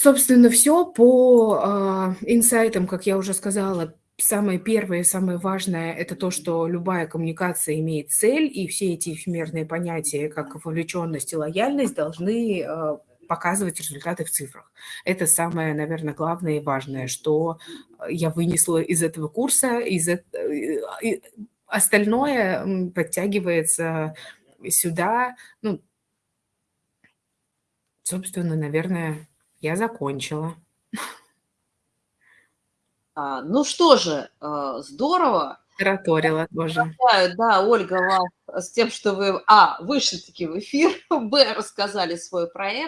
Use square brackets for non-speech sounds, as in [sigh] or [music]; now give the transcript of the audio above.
Собственно, всё по, а, инсайтам, как я уже сказала. Самое первое самое важное- это то, что любая коммуникация имеет цель, и все эти эфемерные понятия, как вовлечённость и лояльность, должны, а, показывать результаты в цифрах. Это самое, наверно, главное и важное, что, я вынесла из этого курса, из и остальное, подтягивается сюда. Ну Собственно, наверное, я закончила. А, ну что же, а, здорово. Тараторила тоже. Поздравляю, да, Ольга, вас с тем, что вы, а, вышли таки в эфир, [laughs] б, рассказали свой проект.